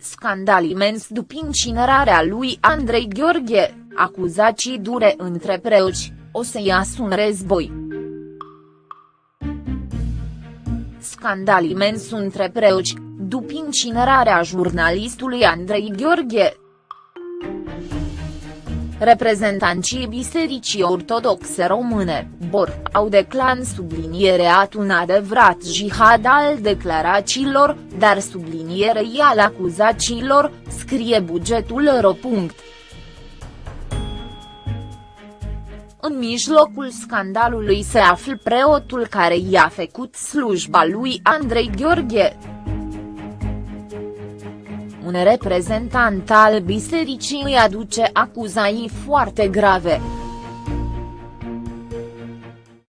Scandal imens după incinerarea lui Andrei Gheorghe, acuzații dure între preoți, o să iasă un război. Scandal imens între preoți, după incinerarea jurnalistului Andrei Gheorghe, Reprezentanții Bisericii Ortodoxe Române, BOR, au declan sublinierea un adevărat jihad al declarațiilor, dar sublinierei al acuzațiilor, scrie bugetul ro. În mijlocul scandalului se află preotul care i-a făcut slujba lui Andrei Gheorghe un reprezentant al bisericii îi aduce acuzații foarte grave.